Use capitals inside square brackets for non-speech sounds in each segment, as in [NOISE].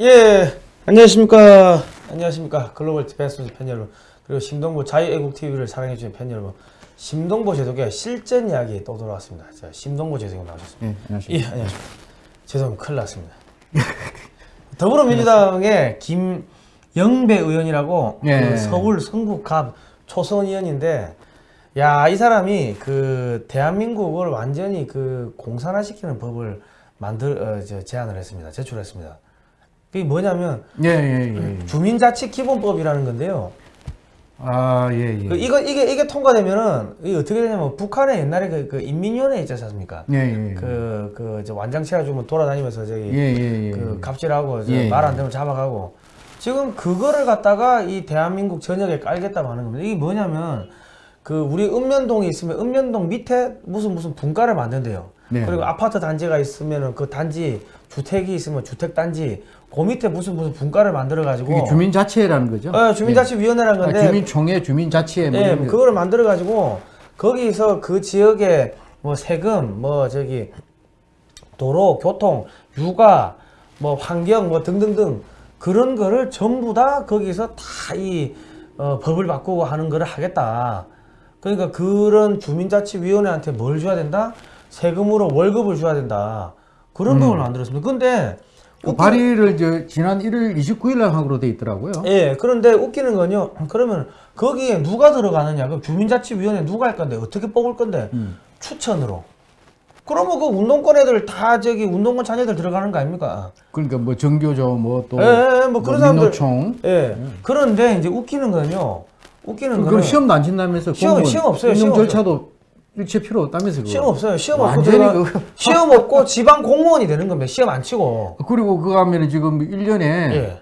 예, 안녕하십니까. 안녕하십니까. 글로벌 디펜스 팬 여러분. 그리고 심동보 자유애국TV를 사랑해주신 팬 여러분. 심동보 제독의 실전 이야기 또 돌아왔습니다. 자, 심동보 제독이 나오셨습니다. 예, 안녕하십니까. 예, 안녕하십니까. 죄송합니다. 큰일 났습니다. 더불어민주당의 김영배 의원이라고 예. 그 서울 성북갑 초선 의원인데 야, 이 사람이 그 대한민국을 완전히 그 공산화시키는 법을 만들 어, 저, 제안을 했습니다. 제출했습니다. 그게 뭐냐면 예, 예, 예. 예. 주민자치기본법이라는 건데요. 아, 예, 예. 그 이거 이게 이게 통과되면은 이게 어떻게 되냐면 북한에 옛날에 그, 그 인민위원회 있지 않습니까? 예, 예. 그그 완장 채가지고 돌아다니면서 저기 예, 예, 예. 그 갑질하고 예, 말안 예. 되면 잡아가고 지금 그거를 갖다가 이 대한민국 전역에 깔겠다고 하는 겁니다. 이게 뭐냐면 그 우리 읍면동이 있으면 읍면동 밑에 무슨 무슨 분가를 만든대요. 네. 그리고 아파트 단지가 있으면은 그 단지 주택이 있으면 주택 단지 그 밑에 무슨 무슨 분가를 만들어 가지고 주민자치회라는 거죠? 어, 주민자치위원회라는 예. 건데 아, 주민총회, 주민자치회 뭐 거. 그거를 만들어 가지고 거기서 그 지역에 뭐 세금 뭐 저기 도로, 교통, 육아, 뭐 환경 뭐 등등등 그런 거를 전부 다 거기서 다 이 어, 법을 바꾸고 하는 거를 하겠다. 그러니까 그런 주민자치위원회한테 뭘 줘야 된다? 세금으로 월급을 줘야 된다. 그런 법을 만들었습니다. 근데 그 발의를 저 지난 1월 29일 날 하기로 돼 있더라고요. 예, 그런데 웃기는 건요. 그러면 거기에 누가 들어가느냐? 그 주민자치위원회 누가 할 건데 어떻게 뽑을 건데 음. 추천으로. 그러면 그 운동권 애들 다 저기 운동권 자녀들 들어가는 거 아닙니까? 그러니까 뭐 정교조 뭐또 예, 예, 뭐 그런 사람들- 민노총 예. 그런데 이제 웃기는 건요. 웃기는 그럼 거는 시험도 안 친다면서 시험- 시험 없어요, 시험 절차도 일체 필요 없다면서 그거. 시험 없어요. 시험 없고 완전히 들어가- 그거- 시험 없고 지방 공무원이 되는 겁니다. 시험 안 치고. [LAUGHS] 그리고 그거 하면은 지금 1년에 예.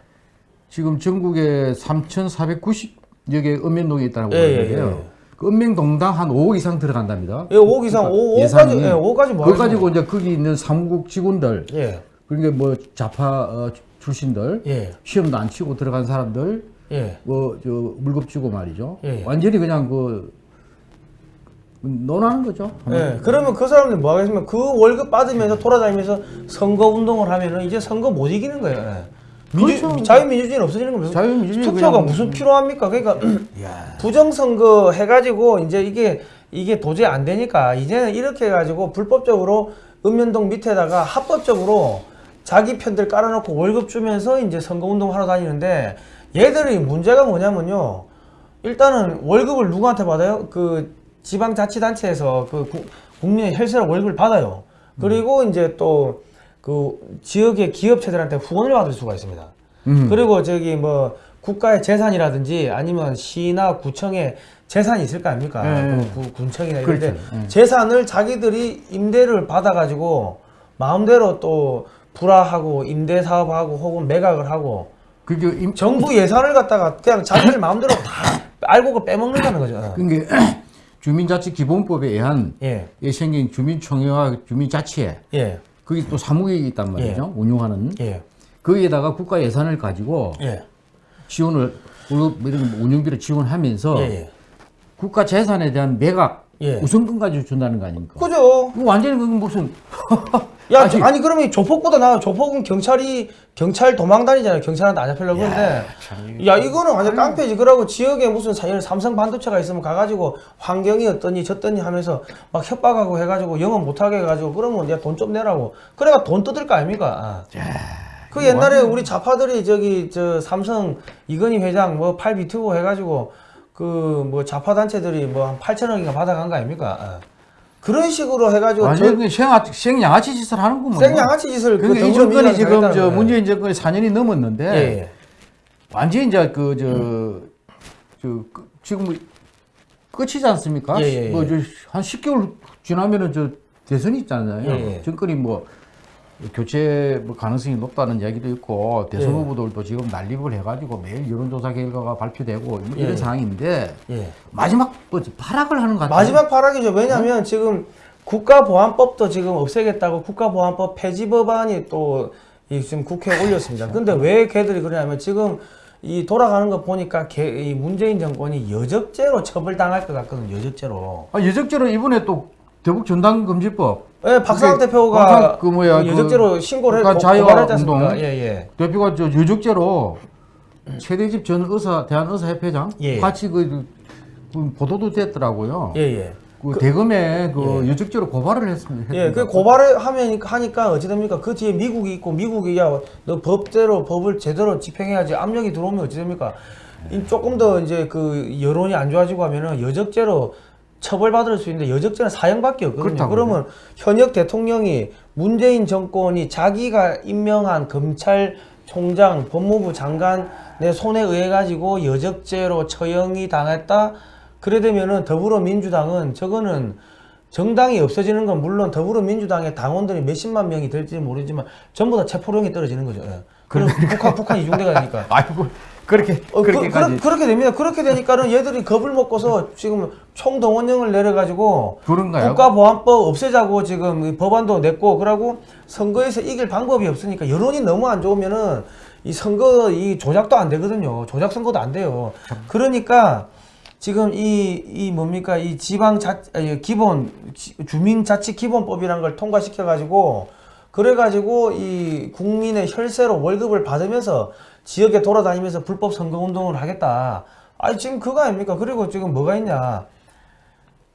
지금 전국에 3,490여 개 읍면동이 있다고 예, 예, 그러는데요. 예. 그 읍면동당 한 5억 이상 들어간답니다. 예, 5억 이상, 그러니까 5, 5까지, 예산이. 예, 5까지 뭐 그거 가지고 이제 거기 있는 사무국 직원들, 예. 그러니까 뭐 좌파 어, 출신들, 예. 시험도 안 치고 들어간 사람들, 예. 뭐 저 물급 주고 말이죠. 예. 완전히 그냥 그 논하는 거죠. 예, 그러면 그 사람들 뭐 하겠습니까? 그 월급 받으면서 돌아다니면서 선거 운동을 하면은 이제 선거 못 이기는 거예요. 예. 민주, 그렇죠. 자유민주주의는 없어지는 겁니다. 자유민주주의 투표가 무슨 필요합니까? 그러니까 [CLEARS THROAT] 야. 부정선거 해가지고 이제 이게 이게 도저히 안 되니까 이제는 이렇게 해가지고 불법적으로 읍면동 밑에다가 합법적으로 자기 편들 깔아놓고 월급 주면서 이제 선거운동 하러 다니는데 얘들이 문제가 뭐냐면요. 일단은 월급을 누구한테 받아요? 그 지방자치단체에서 그 구- 국민의 혈세로 월급을 받아요. 그리고 이제 또 그 지역의 기업체들한테 후원을 받을 수가 있습니다. 음. 그리고 저기 뭐 국가의 재산이라든지 아니면 시나 구청의 재산이 있을 거 아닙니까? 네. 그 구- 군청이나 이런 데 그렇죠. 네. 재산을 자기들이 임대를 받아가지고 마음대로 또 불화하고 임대 사업하고 혹은 매각을 하고 그게 임, 정부 예산을 갖다가 그냥 자기들 마음대로 다 알고 그 빼먹는다는 거죠. 그게 주민자치기본법에 의한 예, 에 생긴 주민총회와 주민자치회 예, 거기 또 사무국이 있단 말이죠. 운영하는 예, 거기에다가 국가 예산을 가지고 예, 지원을 월급 뭐 이런 거 운영비를 지원하면서 예, 예. 국가 재산에 대한 매각 예. 우선권 가지고 준다는 거 아닙니까? 그죠? 그거 완전히 무슨 [LAUGHS] 야, 아직- 아니 그러면 조폭보다 나 조폭은 경찰이 경찰 도망다니잖아요. 경찰한테 안 잡히려고 그러는데 야 이거는 완전 깡패지. 그러고 지역에 무슨 사- 예를 삼성 반도체가 있으면 가가지고 환경이 어떠니 저떠니 하면서 막 협박하고 해가지고 영업 못하게 해가지고 그러면 야 돈 좀 내라고. 그래가 돈 뜯을 거 아닙니까? 그 옛날에 우리 좌파들이 저기 저 삼성 이건희 회장 뭐 팔 비트고 해가지고 그 뭐 좌파 단체들이 뭐 한 8천억인가 받아간 거 아닙니까? 아. 그런 식으로 해가지고 저- 그냥 생양, 생양아치 짓을 하는구만. 생양아치 짓을 그러니까 그 이 정권이 지금 저. 문재인 정권이 4년이 넘었는데 예, 예. 완전히 이제 그저저 지금 뭐 끝이지 않습니까? 예, 예, 예. 뭐한 10개월 지나면은 저 대선이 있잖아요. 예, 예. 정권이 뭐 교체 뭐 가능성이 높다는 이야기도 있고 대선 예. 후보들도 지금 난립을 해가지고 매일 여론조사 결과가 발표되고 뭐 예, 이런 예. 상황인데 예. 마지막 뭐 발악을 하는 것 같아요. 마지막 발악이죠. 왜냐하면 지금 국가보안법도 지금 없애겠다고 국가보안법 폐지 법안이 또이 지금 국회에 올렸습니다. 근데 왜 걔들이 그러냐면 지금 이 돌아가는 거 보니까 걔, 이 문재인 정권이 여적죄로 처벌당할 것 같거든요. 여적죄로. 아, 예적대로 이번에 또 대북 전당금지법 예, 박상학 대표가 그 뭐야, 그 여적죄로 신고를 북한 고- 자유화 고발했지 않습니까? 운동. 예, 예. 대표가 저 유적죄로 최대집 전 의사 대한의사협회장 예. 같이 그, 그 보도도 됐더라고요. 예, 예. 그, 대검에 그 유적죄로 고발을 했습니다. 예, 그 고발을 하면 하니까 어찌 됩니까? 그 뒤에 미국이 있고 미국이 야, 너 법대로 법을 제대로 집행해야지 압력이 들어오면 어찌 됩니까? 이 조금 더 이제 그 여론이 안 좋아지고 하면은 여적죄로 처벌받을 수 있는데 여적죄는 사형밖에 없거든요. 그렇다고요. 그러면 현역 대통령이 문재인 정권이 자기가 임명한 검찰총장, 법무부 장관의 손에 의해 가지고 여적죄로 처형이 당했다. 그래 되면은 더불어민주당은 저거는 정당이 없어지는 건 물론 더불어민주당의 당원들이 몇십만 명이 될지 모르지만 전부 다 체포령이 떨어지는 거죠. 예. 그럼 북한 북한 이중대가 되니까. [LAUGHS] 아이고 그렇게 어, 그, 그렇게까지 그, 렇게 됩니다. 그렇게 되니까는 얘들이 겁을 먹고서 지금 총동원령을 내려가지고 그런가요? 국가보안법 없애자고 지금 이 법안도 냈고 그러고 선거에서 이길 방법이 없으니까 여론이 너무 안 좋으면은 이 선거 이 조작도 안 되거든요. 조작 선거도 안 돼요. 그러니까 지금 이, 이 뭡니까 이 지방 자 아니, 기본 지- 주민자치 기본법이라는 걸 통과시켜 가지고 그래 가지고 이 국민의 혈세로 월급을 받으면서 지역에 돌아다니면서 불법 선거 운동을 하겠다. 아니 지금 그거 아닙니까? 그리고 지금 뭐가 있냐?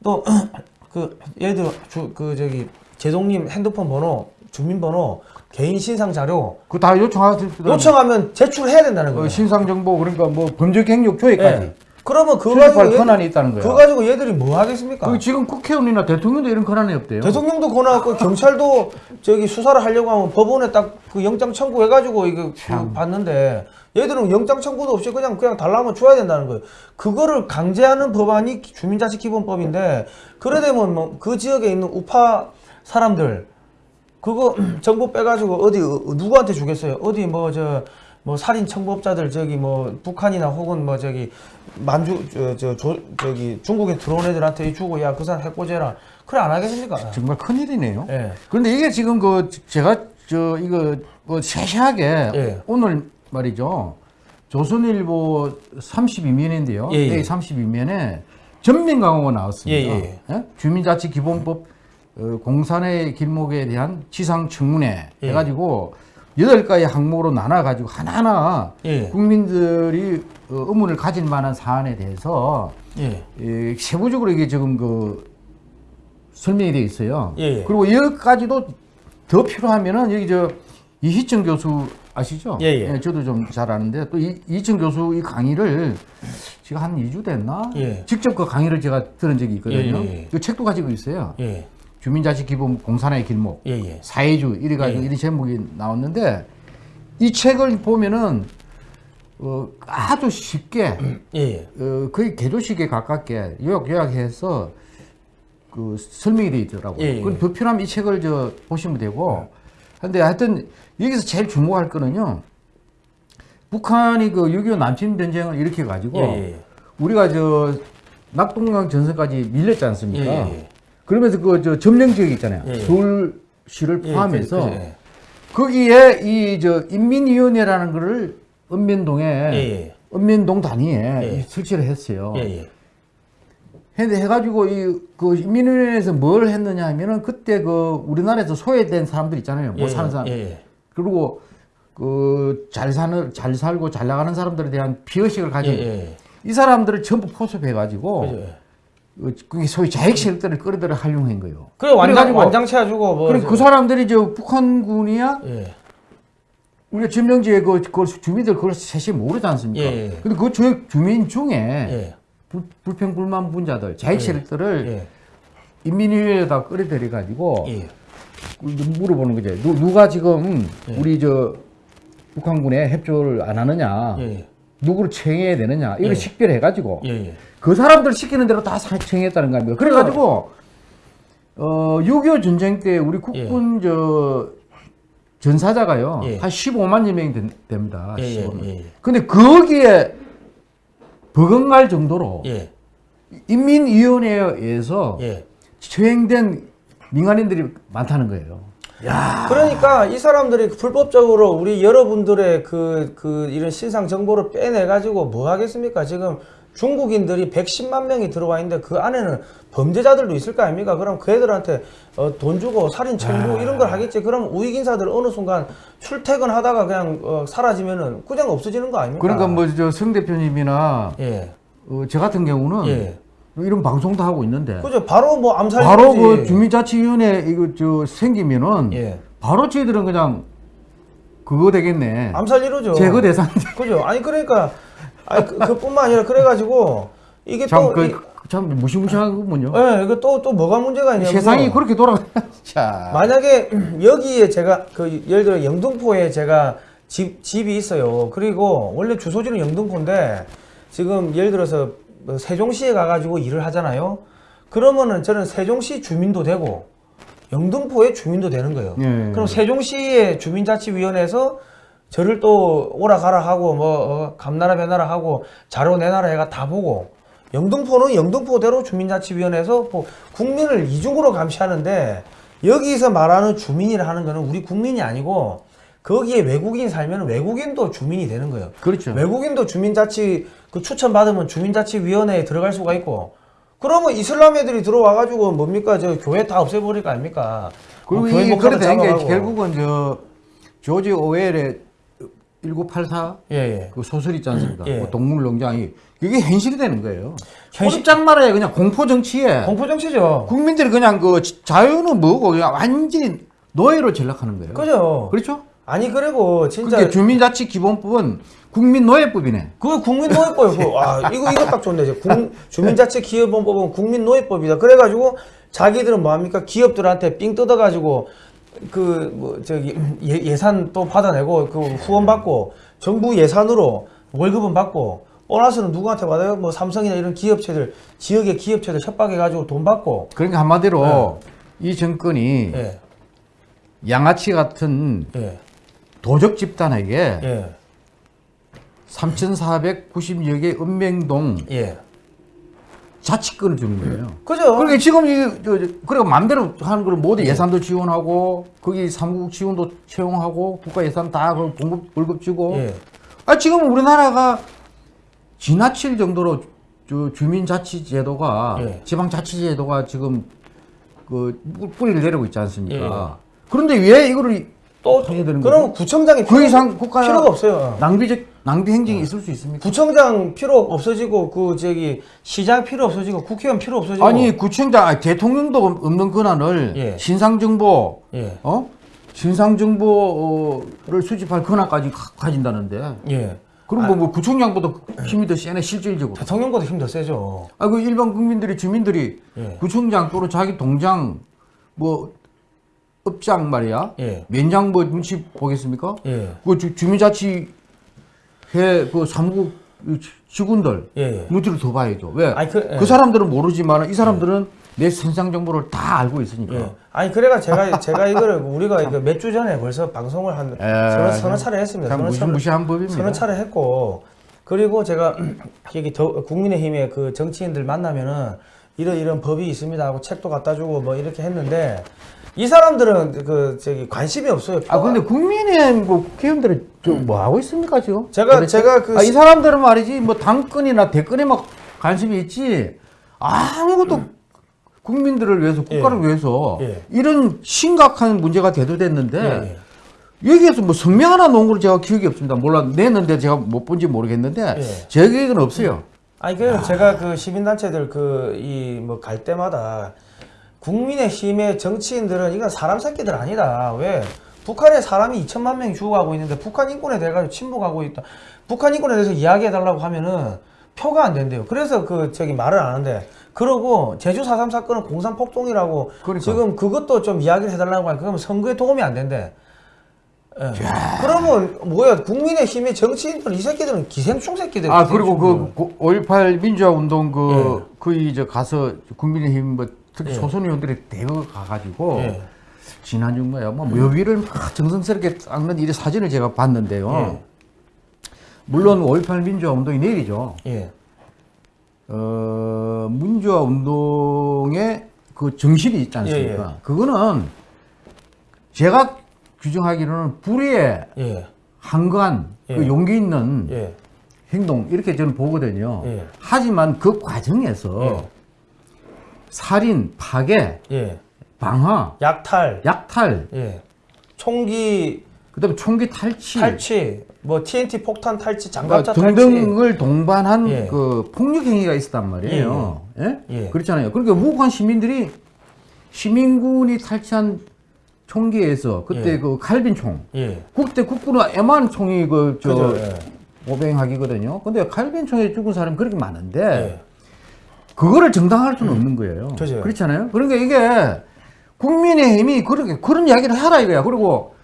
또 [CLEARS THROAT] 그 예를 들어 주, 그 저기 제동님 핸드폰 번호, 주민번호, 개인 신상 자료 그 다 요청하실 때 요청하면 제출해야 된다는 거예요. 어, 신상 정보 그러니까 뭐 범죄 경력 조회까지 예. 그러면 그거 가지고 권한이 있다는 거야. 그거 가지고 얘들이 뭐 하겠습니까? 그 지금 국회의원이나 대통령도 이런 권한이 없대요. 대통령도 권한 없고 경찰도 저기 수사를 하려고 하면 법원에 딱 그 영장 청구해 가지고 이거 그 받는데 얘들은 영장 청구도 없이 그냥 그냥 달라면 줘야 된다는 거예요. 그거를 강제하는 법안이 주민자치 기본법인데 그래 되면 뭐 그 지역에 있는 우파 사람들 그거 [CLEARS THROAT] 정보 빼가지고 어디 어, 누구한테 주겠어요? 어디 뭐 저 뭐 살인 청법자들 저기 뭐 북한이나 혹은 뭐 저기 만주 저, 저, 조- 저기 중국에 들어온 애들한테 주고 야 그 사람 해코제라 그래 안 하겠습니까? 정말 큰 일이네요. 예. 그런데 이게 지금 그 제가 저 이거 뭐 세세하게 예. 오늘 말이죠. 조선일보 32면인데요. 예, 예. 32면에 전면 강호가 나왔습니다. 예, 예. 주민자치 기본법 어, 공산의 길목에 대한 지상 청문회 예. 해가지고 여덟 가지 항목으로 나눠가지고 하나하나 예. 국민들이 어, 의문을 가질 만한 사안에 대해서 예. 예, 세부적으로 이게 지금 그 설명이 되어 있어요. 예, 예. 그리고 여기까지도 더 필요하면은 여기 저 이희청 교수 아시죠? 예, 예. 저도 좀 잘 아는데 또 이, 이희청 교수 이 강의를 제가 한 2주 됐나? 예. 직접 그 강의를 제가 들은 적이 있거든요. 그 책도 가지고 있어요. 예. 주민자치 기본 공산의 길목, 예. 예. 사회주 이래 가지고 예. 이런 제목이 나왔는데 이 책을 보면은 어, 아주 쉽게 예. 어, 거의 개조식에 가깝게 요약 요약해서 그 설명이 되어 있더라고요. 예, 예. 그 불필요하면 이 책을 저 보시면 되고. 근데 하여튼 여기서 제일 주목할 거는요. 북한이 그 6.25 남침 전쟁을 일으켜 가지고 예, 예. 우리가 저 낙동강 전선까지 밀렸지 않습니까? 예, 예. 그러면서 그 저 점령 지역 있잖아요. 예, 예. 서울시를 예, 포함해서 그- 그- 예. 거기에 이 저 인민위원회라는 거를 읍면동에 예, 예. 읍면동 단위에 예. 이 설치를 했어요. 예. 예. 근데 해가지고 이 그 인민위원회에서 뭘 했느냐 하면은 그때 그 우리나라에서 소외된 사람들 있잖아요. 뭐 예, 사는 사람. 예. 예. 그리고 그 잘 사는 잘 살고 잘 나가는 사람들에 대한 비의식을 예. 가진 예. 이 사람들을 전부 포섭해가지고 그죠. 어, 그게 소위 자익 세력들을 끌어들여 활용한 거예요. 그래 완장 완장체 해주고 뭐. 그래 저- 그 사람들이 저 북한군이야 예. 우리가 점령지에 그, 그 주민들 그걸 세시 모르지 않습니까? 예, 예. 근데 그 주, 주민 중에 예. 불, 불평 불만 분자들 자익 세력들을 예. 인민위원회에다 끌어들여 가지고 예. 물어보는 거죠. 누, 누가 지금 예. 우리 저 북한군에 협조를 안 하느냐, 예. 누구를 청해야 되느냐 이걸 예. 식별해 가지고 예. 예. 그 사람들 시키는 대로 다 사- 청했다는 겁니다. 그래 가지고 어, 6.25 전쟁 때 우리 국군 저 전사자가요 예. 한 15만여 명이 된- 됩니다. 예. 예. 15만. 예. 근데 거기에 버금갈 정도로 예. 인민위원회에 의해서 예. 처형된 민간인들이 많다는 거예요. 그러니까 이 사람들이 불법적으로 우리 여러분들의 그, 그 이런 신상 정보를 빼내 가지고 뭐 하겠습니까? 지금 중국인들이 110만 명이 들어와 있는데 그 안에는 범죄자들도 있을 거 아닙니까? 그럼 그 애들한테 어, 돈 주고 살인 아. 청구 이런 걸 하겠지. 그럼 우익 인사들 어느 순간 출퇴근하다가 그냥 어, 사라지면은 그냥 없어지는 거 아닙니까? 그러니까 뭐 저 성 대표님이나 예. 어, 저 같은 경우는 예. 이런 방송도 하고 있는데 그죠. 바로 뭐 암살 바로. 그 주민자치위원회 이거 저 생기면은 예. 바로 저희들은 그냥 그거 되겠네. 암살 이루죠. 제거 대상. 그죠. 아니 그러니까 아니 그, 그뿐만 아니라 그래가지고 이게 또 이- 참그참 무시무시하군요. 예, 이거 또또 뭐가 문제가 있냐면 세상이 그렇게 돌아가. [LAUGHS] 자. 만약에 [CLEARS THROAT] 여기에 제가 그 예를 들어 영등포에 제가 집 집이 있어요. 그리고 원래 주소지는 영등포인데 지금 예를 들어서 뭐 세종시에 가가지고 일을 하잖아요. 그러면은 저는 세종시 주민도 되고 영등포의 주민도 되는 거예요. 예. 그럼 세종시의 주민자치위원회에서 저를 또 오라 가라 하고 뭐 어, 감나라 배나라 하고 자료 내놔라 해가 다 보고 영등포는 영등포대로 주민자치위원회에서 뭐 국민을 이중으로 감시하는데 여기서 말하는 주민이라 하는 거는 우리 국민이 아니고 거기에 외국인이 살면 외국인도 주민이 되는 거예요. 그렇죠. 외국인도 주민자치 그 추천 받으면 주민자치위원회에 들어갈 수가 있고 그러면 이슬람 애들이 들어와 가지고 뭡니까 저 교회 다 없애버릴 거 아닙니까? 그리고 어, 교회 이게 그래 된게. 결국은 저 조지 오웰의 1984 예, 예. 그 소설 있지 않습니까? 예. 그 동물농장이 그게 현실이 되는 거예요. 현실- 현실장 나라에 그냥 공포 정치에 공포 정치죠. 국민들이 그냥 그 자유는 뭐고 그냥 완전히 노예로 전락하는 거예요. 그죠. 그렇죠? 아니 그리고 진짜 그게 주민자치 기본법은 국민노예법이네. 그거 국민노예법이고 그, 아 이거 이거 딱 좋네. 이제 국- 주민자치 기업원법은 국민노예법이다. 그래가지고 자기들은 뭐합니까? 기업들한테 삥 뜯어가지고 그 뭐 저기 예, 예산 또 받아내고 그 후원 받고 정부 예산으로 월급은 받고 보너스는 누구한테 받아요? 뭐 삼성이나 이런 기업체들 지역의 기업체들 협박해가지고 돈 받고. 그러니까 한마디로 이 정권이 예. 양아치 같은 예, 도적 집단에게 예, 3,490여 개 읍맹동 예. 자치권을 주는 거예요. 그죠 그러니까 지금 이 저, 저, 그러니까 마음대로 하는 걸 모두 예산도 지원하고 거기 삼국 지원도 채용하고 국가 예산 다그 공급 월급 주고 예. 아 지금 우리나라가 지나칠 정도로 저 주민자치제도가 예. 지방자치제도가 지금 그 뿌리를 내리고 있지 않습니까? 예. 그런데 왜 이거를 또 해야 되는 그럼 거죠? 구청장이 그 이상 국가 필요가 없어요 낭비적 낭비 행정이 있을 수 있습니까? 구청장 필요 없어지고 그 저기 시장 필요 없어지고 국회의원 필요 없어지고 아니 구청장 아니, 대통령도 없는 권한을 예. 신상정보 예. 어 신상정보를 수집할 권한까지 가, 가진다는데 예. 그럼 뭐, 뭐 구청장보다 힘이 더 세네 실질적으로 대통령보다 힘 더 세죠. 아그 일반 국민들이 주민들이 예. 구청장 또는 자기 동장 뭐 업장 말이야 예. 면장 뭐 눈치 보겠습니까? 예. 그 주, 주민자치회 그 사무국 직원들 예. 눈치를 더 봐야죠. 왜? 아니, 그- 예. 그 사람들은 모르지만 이 사람들은 내 신상 정보를 다 알고 있으니까. 예. 아니 그래가 제가 제가 이거를 우리가 몇 주 전에 벌써 방송을 한 예. 서너, 서너 차례 했습니다. 참 서너 차례- 무시무시한 법입니다. 서너 차례 했고 그리고 제가 [CLEARS THROAT] 여기 더, 국민의힘의 그 정치인들 만나면은 이런 이런 법이 있습니다 하고 책도 갖다 주고 뭐 이렇게 했는데 이 사람들은 그 저기 관심이 없어요. 아 근데 국민의힘 그 국회의원들은 좀뭐 하고 있습니까 지금? 제가- 도대체? 제가 그 아, 이 시- 사람들은 말이지 뭐 당권이나 대권에 막 관심이 있지 아무것도 국민들을 위해서 국가를 예. 위해서 예. 이런 심각한 문제가 대두됐는데 예, 여기에서 뭐 성명 하나 놓은 걸 제가 기억이 없습니다. 몰라 냈는데 제가 못 본지 모르겠는데 예. 제 기억은 없어요. 아니 그 제가 그 시민단체들 그 이 뭐 갈 때마다 국민의힘의 정치인들은 이건 사람 새끼들 아니다. 왜? 북한에 사람이 2천만 명이 죽어가고 있는데 북한 인권에 대해 가지고 침묵하고 있다. 북한 인권에 대해서 이야기해달라고 하면은 표가 안 된대요. 그래서 그 저기 말을 안 하는데 그러고 제주 4.3 사건은 공산 폭동이라고 그러니까. 지금 그것도 좀 이야기를 해달라고 하니까 그러면 선거에 도움이 안 된대. 예. 그러면 뭐야 국민의힘의 정치인들 이 새끼들은 기생충 새끼들. 아 그리고 기생충. 그5.18 민주화 운동 그 예. 그이 저 가서 국민의힘 뭐 특히 예. 소선 의원들이 대거 가가지고 예. 지난주 뭐야 뭐 묘비를 막 정성스럽게 닦는 이 사진을 제가 봤는데요. 예. 물론 5.18 민주화 운동이 내일이죠. 예. 어 민주화 운동의 그 정신이 있지 않습니까? 예, 그거는 제가 규정하기로는 불의의 예. 한간 그 예. 용기 있는 예. 행동 이렇게 저는 보거든요. 예. 하지만 그 과정에서 예. 살인, 파괴, 예. 방화, 약탈, 약탈, 예. 총기 그다음에 총기 탈취, 탈취, 뭐 TNT 폭탄 탈취, 그러니까 장갑차 탈취. 등등을 동반한 예. 그 폭력 행위가 있었단 말이에요. 예? 예. 그렇잖아요. 그러니까 무고한 시민들이 시민군이 탈취한 총기에서 그때 예. 그 칼빈총 예. 그때 국군은 애만 총이 그저 그죠. 예. 오뱅하기거든요. 근데 칼빈 총에 죽은 사람이 그렇게 많은데 예. 그거를 정당화할 수는 없는 거예요. 그죠. 그렇잖아요. 그러니까 이게 국민의힘이 그렇게 그런 이야기를 하라 이거야. 그리고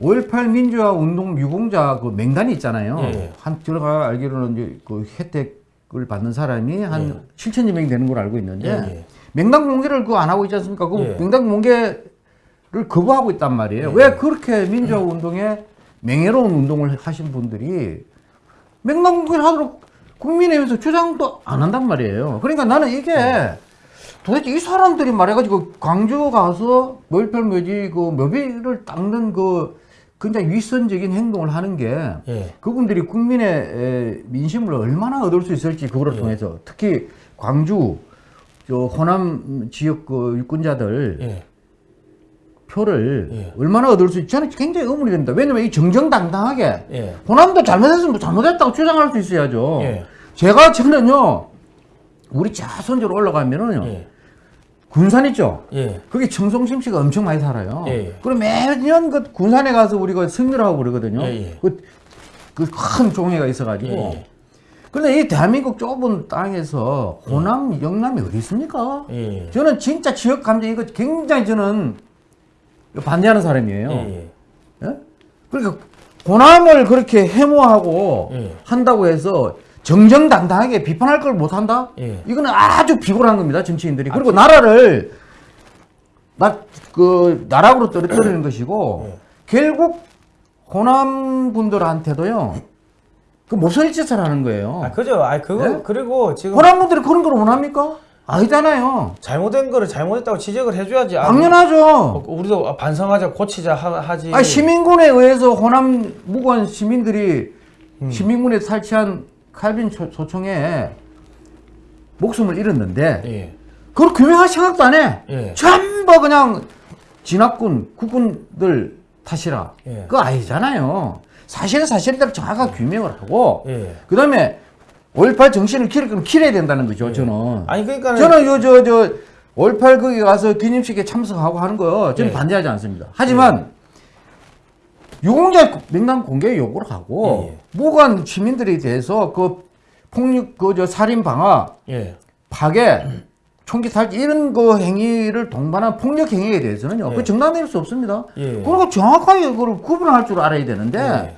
5.18 민주화 운동 유공자 그 명단이 있잖아요. 예. 한 제가 알기로는 그 혜택을 받는 사람이 한 7천여 명이 되는 걸로 알고 있는데 예, 예. 명단 공개를 그 안 하고 있지 않습니까? 그 예. 명단 공개를 거부하고 있단 말이에요. 예. 왜 그렇게 민주화 운동에 명예로운 운동을 하신 분들이 명단 공개를 하도록 국민의힘에서 주장도 안 한단 말이에요. 그러니까 나는 이게 예. 도대체 이 사람들이 말해가지고 광주 가서 멸별 묘지 그 묘비를 닦는 그 굉장히 위선적인 행동을 하는 게 예. 그분들이 국민의 에, 민심을 얼마나 얻을 수 있을지 그거를 통해서 특히 광주 저 호남 지역 그 유권자들 예. 표를 예. 얼마나 얻을 수 있지 저는 굉장히 의문이 됩니다. 왜냐면 이 정정당당하게 예. 호남도 잘못했으면 뭐 잘못했다고 주장할 수 있어야죠. 예. 제가 저는요 우리 자손으로 올라가면은요 예. 군산 있죠. 예. 거기 청송심 씨가 엄청 많이 살아요. 예, 예. 그럼 매년 그 군산에 가서 우리가 승리를 하고 그러거든요. 예, 예. 그, 그큰 종회가 있어가지고. 예, 예. 그런데 이 대한민국 좁은 땅에서 호남, 영남이 어디 있습니까? 예. 저는 진짜 지역 감정 이거 굉장히 저는 반대하는 사람이에요. 예. 예? 그러니까 호남을 그렇게 해모하고 예. 한다고 해서 정정당당하게 비판할 걸 못한다? 예. 이거는 아주 비굴한 겁니다, 정치인들이. 그리고 나라를 나, 그, 나락으로 떨어뜨리는 것이고, 예. 결국 호남 분들한테도요, 그 못살 짓을 하는 거예요. 아, 그죠. 아, 그거 예? 그리고 지금 호남 분들이 그런 걸 원합니까? 아니잖아요. 잘못된 거를 잘못했다고 지적을 해줘야지. 아, 당연하죠. 어, 우리도 반성하자, 고치자 하, 하지. 아, 시민군에 의해서 호남 무관 시민들이 시민군에 탈취한 칼빈 초- 소총에 목숨을 잃었는데 예. 그걸 규명할 생각도 안 해. 예. 전부 그냥 진압군, 국군들 탓이라. 예. 그거 아니잖아요. 사실은 사실대로 정확하게 규명을 하고 예. 그 다음에 5.18 정신을 기를 거면 기려야 된다는 거죠, 저는. 아니 그러니까 저는 요, 저, 저, 5.18 거기 가서 기념식에 참석하고 하는 거 저는 예. 반대하지 않습니다. 하지만 유공자 명단 공개 요구를 하고 예, 무관 시민들에 대해서 그 폭력, 그 저 살인 방화, 예. 파괴, 총기 탈취 이런 그 행위를 동반한 폭력 행위에 대해서는요. 예. 그 정당될 수 없습니다. 예. 그리고 정확하게 그걸 구분할 줄 알아야 되는데 예.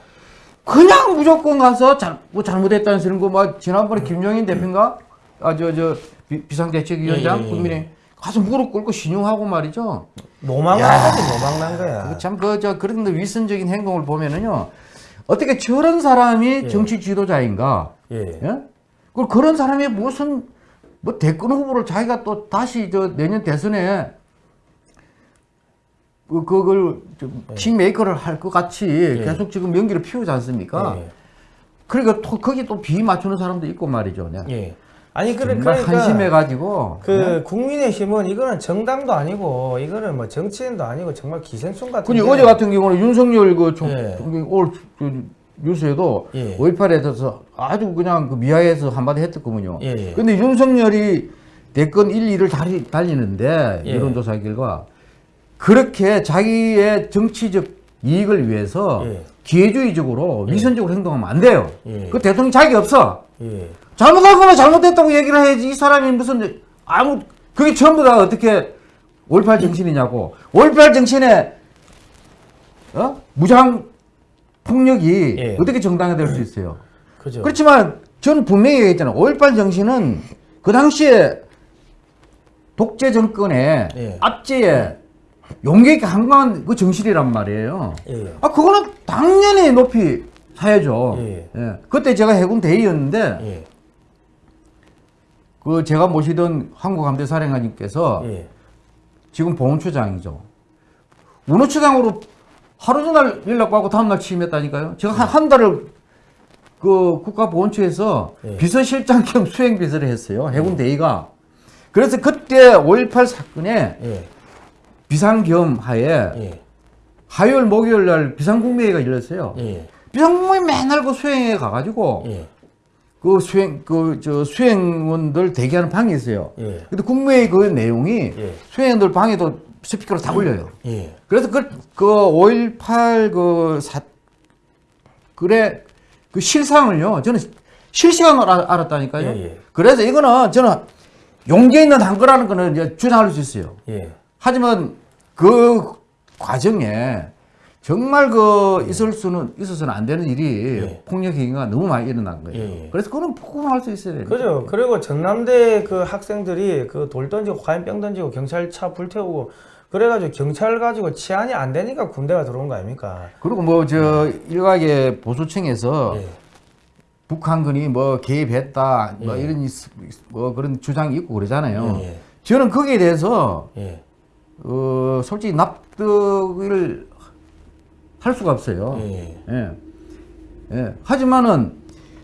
그냥 무조건 가서 잘, 뭐 잘못했다는 소리 뭐 지난번에 김종인 대표인가 아 저 저 비상대책위원장 예, 예, 예. 국민의 가서 무릎 꿇고 신용하고 말이죠. 노망난 거지, 노망난 거야. 참 그 저 그런 위선적인 행동을 보면은요 어떻게 저런 사람이 예. 정치 지도자인가? 예. 예? 그 그런 사람이 무슨 뭐 대권 후보를 자기가 또 다시 저 내년 대선에 그 그걸 좀 킹메이커를 할 것 같이 계속 지금 연기를 피우지 않습니까? 예. 그러니까 또 거기 또 비 맞추는 사람도 있고 말이죠. 네. 예. 아니 그래 그러니까 한심해 가지고 그 국민의힘은 이거는 정당도 아니고 이거는 뭐 정치인도 아니고 정말 기생충 같은. 근데 어제 같은 경우는 윤석열 그 총, 예. 그, 뉴스에도 예. 5.18에 대해서 아주 그냥 그 미화해서 한마디 했었거든요. 예, 예. 근데 윤석열이 대권 1, 2를 달리, 달리는데 예. 여론조사 결과 그렇게 자기의 정치적 이익을 위해서 예. 기회주의적으로 위선적으로 행동하면 안 돼요. 예. 그 대통령 자격이 없어. 예. 잘못할 거면 잘못됐다고 얘기를 해야지 이 사람이 무슨 아무 그게 전부 다 어떻게 5.18 정신이냐고 5.18 정신에 어? 무장 폭력이 예. 어떻게 정당화될 수 있어요 그죠. 그렇지만 저는 분명히 얘기했잖아요 5.18 정신은 그 당시에 독재 정권의 예. 압제에 용기 있게 항거한 그 정신이란 말이에요 예. 아 그거는 당연히 높이 사야죠 예. 예. 그때 제가 해군 대위였는데 예. 그 제가 모시던 한국함대 사령관님께서 예. 지금 보훈처장이죠. 운호처장으로 하루 전날 연락받고 다음날 취임했다니까요. 제가 한, 한 달을 그그 국가보훈처에서 예. 비서실장 겸 수행비서를 했어요. 해군 대위가. 그래서 그때 5.18 사건에 예. 비상 겸 하에 예. 화요일 목요일 날 비상국무회의가 열렸어요. 예. 비상국무회의 맨날 그 수행에 가가지고 예. 그 수행 그 저 수행원들 대기하는 방이 있어요. 예. 근데 국무회의 그 내용이 예. 수행원들 방에도 스피커로 다 올려요. 예. 그래서 그, 그5.18그 사, 그래, 그 실상을요, 저는 실시간으로 알- 알았다니까요. 예, 예. 그래서 이거는 저는 용기 있는 한 거라는 거는 이제 주장할 수 있어요. 예. 하지만 그 과정에 정말 그 있을 수는 있어서는 안 되는 일이 예. 폭력 행위가 너무 많이 일어난 거예요. 예, 예. 그래서 그건 폭로할 수 있어야 돼요. 그죠. 그리고 전남대 그 학생들이 그 돌 던지고 화염병 던지고 경찰차 불태우고 그래가지고 경찰 가지고 치안이 안 되니까 군대가 들어온 거 아닙니까? 그리고 뭐 저 일각의 보수층에서 예. 북한군이 뭐 개입했다 뭐 예. 이런 있- 뭐 그런 주장이 있고 그러잖아요. 예. 저는 거기에 대해서 예. 어 솔직히 납득을 할 수가 없어요. 예. 예. 예. 하지만은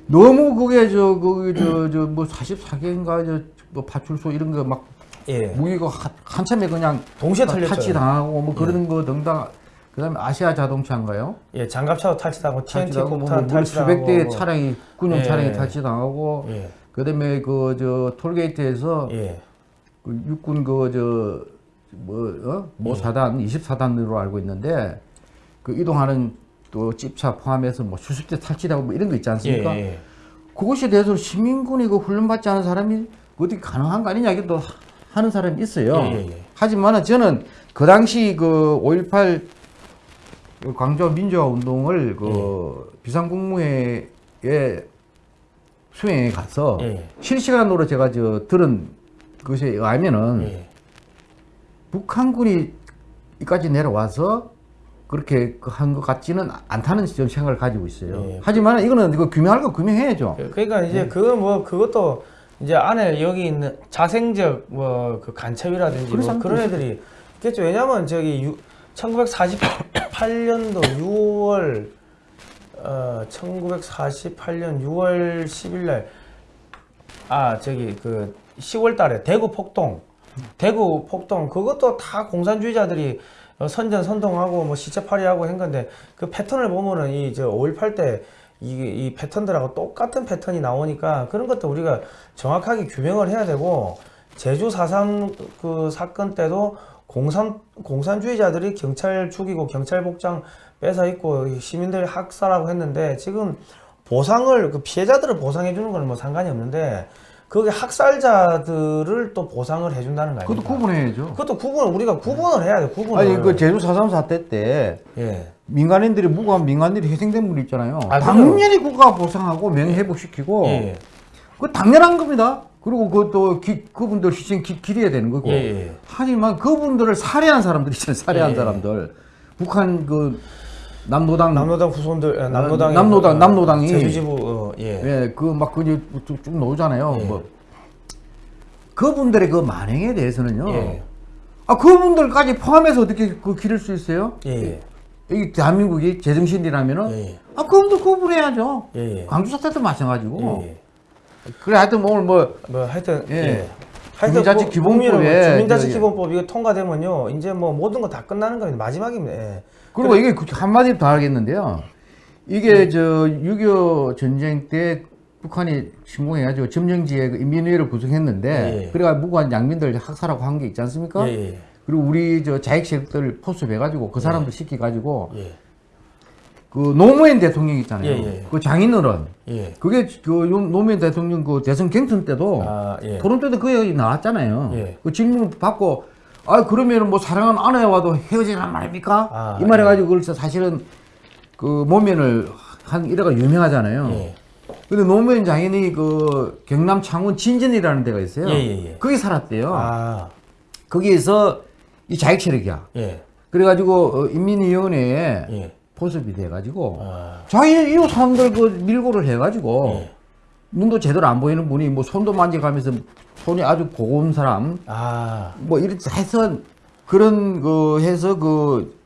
너무 그게 저 그게 저저 뭐 44개인가 저뭐 파출소 이런 거막 예. 무기가 한, 한참에 그냥 동시에. 탈취 당하고 뭐 그런 거 등등 그다음에 아시아 자동차인가요? 예. 장갑차도 탈취당하고 TNT 뭐, 폭탄 뭐 탈취당하고 수백 대의 뭐. 차량이 군용 예. 차량이 탈취당하고 예. 그다음에 그 저 톨게이트에서 예. 그 육군 그 그저뭐 어? 모 사단 24단으로 알고 있는데 그 이동하는 또 집차 포함해서 뭐 수십 대 탈취하고 뭐 이런 거 있지 예. 않습니까? 예. 그것에 대해서 시민군이 그 훈련받지 않은 사람이 어떻게 가능한 거 아니냐 이게 또 하는 사람이 있어요. 예, 예, 예. 하지만은 저는 그 당시 그 5.18 광주 민주화 운동을 그 예. 비상국무회에 수행에 가서 예. 실시간으로 제가 저 들은 것에 의하면은 예. 북한군이 이까지 내려와서 그렇게 한 것 같지는 않다는 좀 생각을 가지고 있어요. 예. 하지만 이거는 이거 규명할 거 규명해야죠. 그러니까 네. 이제 그뭐 그것도 이제 안에 여기 있는 자생적 뭐 그 간첩이라든지 뭐 그런 그런 애들이 있겠죠. 왜냐면 저기 유, 1948년도 6월 어 1948년 6월 10일 날 아 저기 그 10월 달에 대구 폭동 대구 폭동 그것도 다 공산주의자들이 어, 선전 선동하고 뭐 시체팔이하고 한 건데 그 패턴을 보면은 이저5.18 때 이게 이 패턴들하고 똑같은 패턴이 나오니까 그런 것도 우리가 정확하게 규명을 해야 되고 제주 4.3 그 사건 때도 공산 공산주의자들이 경찰 죽이고 경찰 복장 뺏어 입고 시민들 학살하고 했는데 지금 보상을 그 피해자들을 보상해 주는 건 뭐 상관이 없는데 그게 학살자들을 또 보상을 해준다는 거 그것도? 구분해야죠. 그것도 구분을 우리가 구분을 해야 돼 구분을. 아니 그 제주 4.3 사태 때 예. 민간인들이 무고한 민간인들이 희생된 분이 있잖아요. 아. 당연히 국가가 보상하고 명예 회복시키고 예. 그 당연한 겁니다. 그리고 그것도 기- 그분들 희생 기, 기려야 되는 거고. 예, 예. 하지만 그분들을 살해한 사람들 있잖아요. 살해한 예, 예. 사람들. 북한 그 남노당 남노당 후손들 예, 남노당 남노당- 남노당이- 제주지부 어, 예. 예, 그 막 그쭉 쭉 나오잖아요. 예. 뭐 그분들의 그 만행에 대해서는요. 예. 아 그분들까지 포함해서 어떻게 그 기를 수 있어요? 예. 이 대한민국이 제정신이라면은 예. 아 그분들 구분해야죠. 광주 사태도 마찬가지고. 예. 그래 하여튼 오늘 뭐 뭐 하여튼 예. 예. 주민자치 뭐 기본법에 국민은 주민자치. 기본법 이거 통과되면요 이제 뭐 모든 거 다 끝나는 겁니다 마지막입니다. 예. 그리고 이게 그 한마디 더 하겠는데요. 이게 저 6.25 전쟁 때 북한이 침공해가지고 점령지에 그 인민회를 구성했는데 예. 그래가 무고한 양민들 학살하고 한 게 있지 않습니까? 예. 예. 그리고 우리 저 자익 세력들 포섭해가지고 그 사람들 시켜가지고 예. 그 노무현 대통령 있잖아요. 예, 예. 그 장인어른 예. 그게 그 요- 노무현 대통령 그 대선 경선 때도 아 예. 토론 때도 그 얘기 나왔잖아요. 예. 그 질문 받고 아 그러면은 뭐 사랑하는 아내와도 헤어지란 말입니까? 아, 이 말해가지고 그래서 사실은 그 모면을 한 이래가 유명하잖아요. 예. 근데 노무현 장인이 그 경남 창원 진전이라는 데가 있어요. 예, 예, 예. 거기 살았대요. 아 거기에서 이 자익 세력이야. 예. 그래가지고 어, 인민위원회에 예. 포섭이 돼가지고 아 자기 이 사람들 그 밀고를 해가지고 예. 눈도 제대로 안 보이는 분이 뭐 손도 만져가면서 손이 아주 고운 사람 아 뭐 이렇게 해서 그런 그 해서 그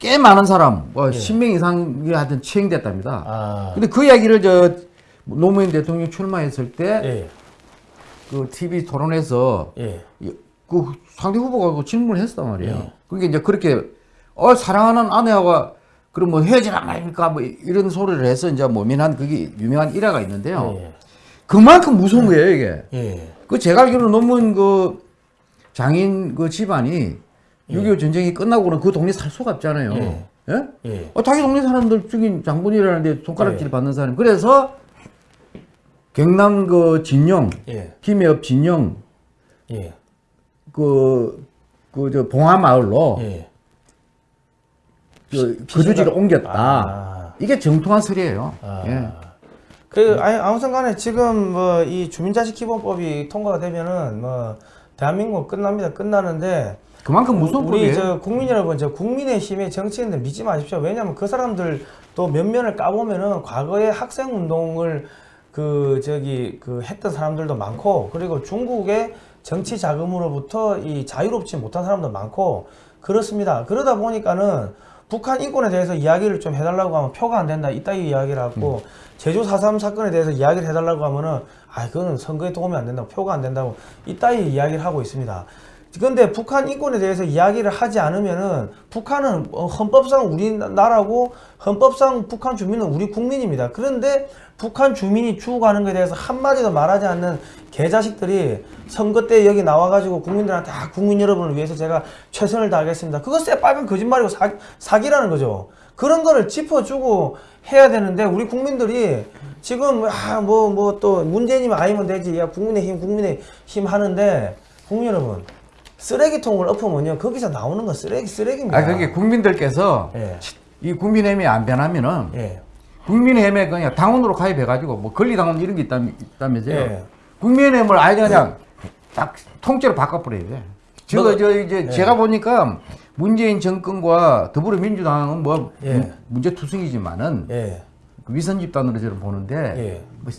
꽤 많은 사람, 뭐 10명 이상이 하여튼 채용됐답니다. 아. 근데 그 이야기를 저 노무현 대통령 출마했을 때 예. 그 TV 토론에서 예. 이- 그 상대 후보가 그 질문을 했단 말이에요. 예. 그게 이제 그렇게 어 사랑하는 아내와 그럼 뭐 헤어지란 말입니까? 뭐 이런 소리를 해서 이제 모민한 그게 유명한 일화가 있는데요. 예. 그만큼 무서운 거예요 이게. 예. 그 제가 알기로 논문 그 장인 그 집안이 6.25 전쟁이 끝나고는 그 동네 살 수가 없잖아요. 예. 예? 예. 어, 자기 동네 사람들 중인 장본이라는데 손가락질 예. 받는 사람. 그래서 경남 그 진영, 예. 김해읍 진영 예. 그 그 저 봉화마을로 예. 그 피- 거주지를 옮겼다. 아. 이게 정통한 설이에요. 아. 예. 그 아니 아무튼 간에 지금 뭐 이 주민자식 기본법이 통과가 되면은 뭐 대한민국 끝납니다. 끝나는데 그만큼 무서운 우리. 저 국민 여러분 저 국민의힘의 정치인들 믿지 마십시오. 왜냐하면 그 사람들 또 면면을 까보면은 과거에 학생 운동을 그 저기 그 했던 사람들도 많고 그리고 중국의 정치 자금으로부터 이 자유롭지 못한 사람도 많고 그렇습니다. 그러다 보니까는 북한 인권에 대해서 이야기를 좀 해달라고 하면 표가 안 된다 이따위 이야기를 하고 제주 4.3 사건에 대해서 이야기를 해달라고 하면은 아 그거는 선거에 도움이 안 된다고 표가 안 된다고 이따위 이야기를 하고 있습니다. 근데 북한 인권에 대해서 이야기를 하지 않으면은 북한은 어, 헌법상 우리나라고 헌법상 북한 주민은 우리 국민입니다. 그런데 북한 주민이 죽어가는 것에 대해서 한마디도 말하지 않는 개자식들이 선거 때 여기 나와가지고 국민들한테 아, 국민 여러분을 위해서 제가 최선을 다하겠습니다. 그거 새빨간 거짓말이고 사, 사기라는 거죠. 그런 거를 짚어주고 해야 되는데 우리 국민들이 지금 아 뭐 뭐 또 문재인이면 아니면 되지 야 국민의힘 국민의힘 하는데 국민 여러분 쓰레기통을 엎으면요 거기서 나오는 건 쓰레기 쓰레기입니다. 아 그게 국민들께서 예. 이 국민의힘이 안 변하면은 예. 국민의힘에 그냥 당원으로 가입해가지고 뭐 권리당원 이런 게 있다, 있다면서요. 예. 국민의힘을 아예 그냥 딱 통째로 바꿔버려야 돼. 저, 뭐가- 저 이제 예. 제가 보니까 문재인 정권과 더불어민주당은 뭐 예. 문- 문제투성이지만은 예. 위선 집단으로 저는 보는데 예. 뭐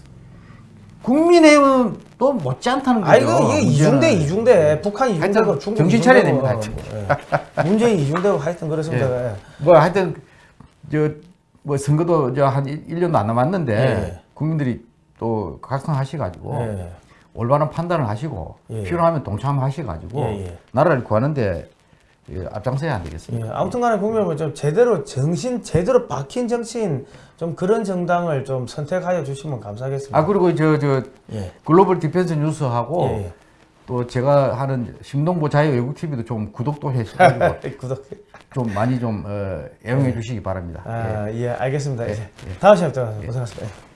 국민의힘은 또 못지않다는 거죠. 아 이거 이게 이중대. 이중대 북한 이중대고 하여튼 중국 정신 차려야 됩니다, 예. 문재인 이중대고 하여튼 그렇습니다. 예. 뭐 하여튼 저뭐 선거도 저한 1년도 안 남았는데 예. 국민들이 또 각성하셔가지고 예. 올바른 판단을 하시고 예. 필요하면 동참하셔가지고 예, 예. 나라를 구하는데 예, 앞장서야 안 되겠습니까? 예, 아무튼간에 국민 여러분 좀 제대로 정신 제대로 박힌 정치인 좀 그런 정당을 좀 선택하여 주시면 감사하겠습니다. 아 그리고 저저 예. 글로벌 디펜스 뉴스하고 예, 예. 또 제가 하는 심동보 자유 애국 TV도 좀 구독도 해주시고 [LAUGHS] 구독. 좀 많이 좀 어, 애용해 주시기 바랍니다. 예. 아, 예, 알겠습니다. 다음 시간에 또 고생하셨습니다. 예.